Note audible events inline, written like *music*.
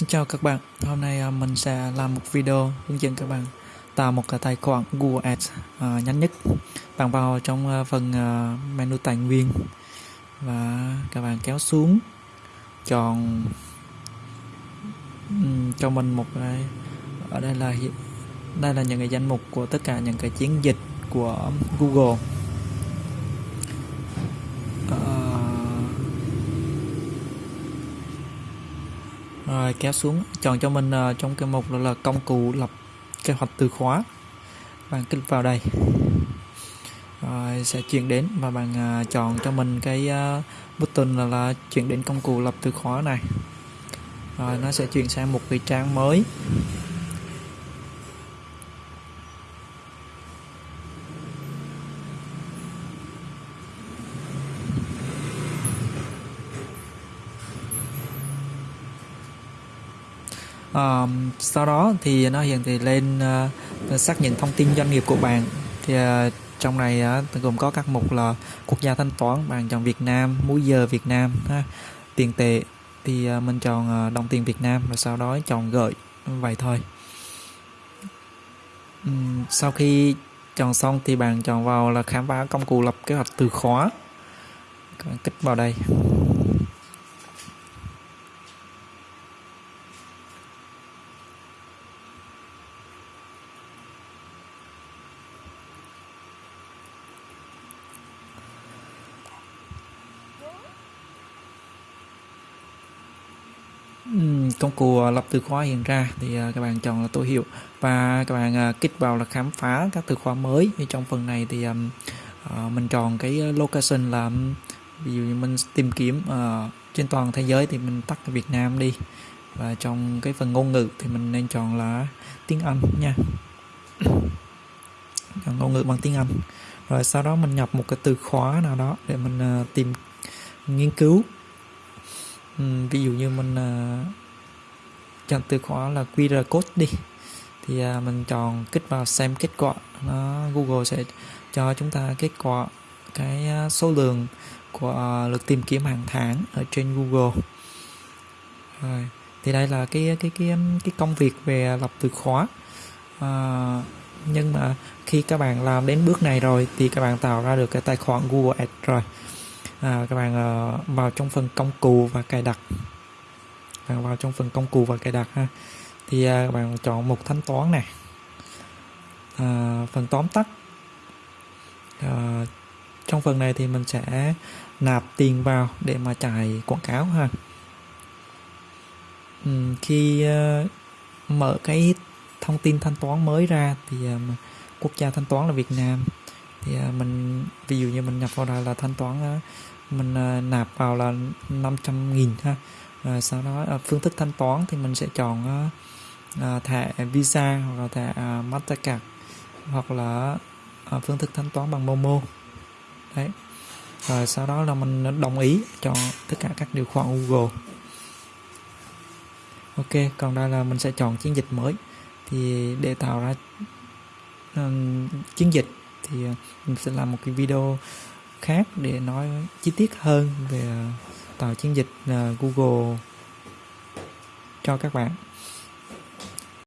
Xin chào các bạn, hôm nay à, mình sẽ làm một video hướng dẫn các bạn tạo một cái tài khoản Google Ads uh, nhanh nhất. Bạn vào trong uh, phần uh, menu tài nguyên và các bạn kéo xuống chọn um, cho mình một cái ở đây là đây là những cái danh mục của tất cả những cái chiến dịch của Google. Rồi kéo xuống chọn cho mình uh, trong cái mục đó là công cụ lập kế hoạch từ khóa. Bạn kích vào đây. Rồi sẽ chuyển đến và bạn uh, chọn cho mình cái uh, button là, là chuyển đến công cụ lập từ khóa này. Rồi nó sẽ chuyển sang một cái trang mới. Uh, sau đó thì nó hiện thì lên uh, xác nhận thông tin doanh nghiệp của bạn. Thì uh, trong này uh, gồm có các mục là quốc gia thanh toán bạn chọn Việt Nam múi giờ Việt Nam ha. tiền tệ. Thì uh, mình chọn uh, đồng tiền Việt Nam và sau đó chọn gửi vậy thôi. Um, sau khi chọn xong thì bạn chọn vào là khám phá công cụ lập kế hoạch từ khóa. Kích vào đây. Công cụ à, lập từ khóa hiện ra thì à, các bạn chọn là tối hiệu. Và các bạn à, kích vào là khám phá các từ khóa mới. Thì trong phần này thì mình chọn cái location là ví dụ như mình tìm kiếm ờ, trên toàn thế giới thì mình tắt Việt Nam đi. Và trong cái phần ngôn ngữ thì mình nên chọn là tiếng Anh nha. *coughs* Chọn ngôn ngữ bằng tiếng Anh. Rồi sau đó mình nhập một cái từ khóa nào đó để mình ờ, tìm, nghiên cứu. Ừ, ví dụ như mình à, chọn từ khóa là QR code đi. Thì à, mình chọn kích vào xem kết quả. Nó Google sẽ cho chúng ta kết quả cái à, số lượng của lượt tìm kiếm hàng tháng ở trên Google. Rồi thì đây là cái cái cái cái công việc về lập từ khóa. À, nhưng mà khi các bạn làm đến bước này rồi thì các bạn tạo ra được cái tài khoản Google Ads rồi à, các bạn uh, vào trong phần công cụ và cài đặt. Bạn vào trong phần công cụ và cài đặt ha. Thì à, các bạn chọn mục thanh toán này à, phần tóm tắt. À, trong phần này thì mình sẽ nạp tiền vào để mà chạy quảng cáo ha. Ừ, khi à, mở cái thông tin thanh toán mới ra thì à, quốc gia thanh toán là Việt Nam thì uh, mình ví dụ như mình nhập vào đây là thanh toán uh, mình uh, nạp vào là 500 nghìn ha. Rồi sau đó phương thức thanh toán thì mình sẽ chọn uh, thẻ Visa hoặc là thẻ uh, Mastercard hoặc là uh, phương thức thanh toán bằng Momo. Đấy. Rồi sau đó là mình đồng ý cho tất cả các điều khoản Google. Ok còn đây là mình sẽ chọn chiến dịch mới. Thì để tạo ra um, chiến dịch thì ờ, mình sẽ làm một cái video khác để nói chi tiết hơn về ờ, tạo chiến dịch ờ, Google cho các bạn.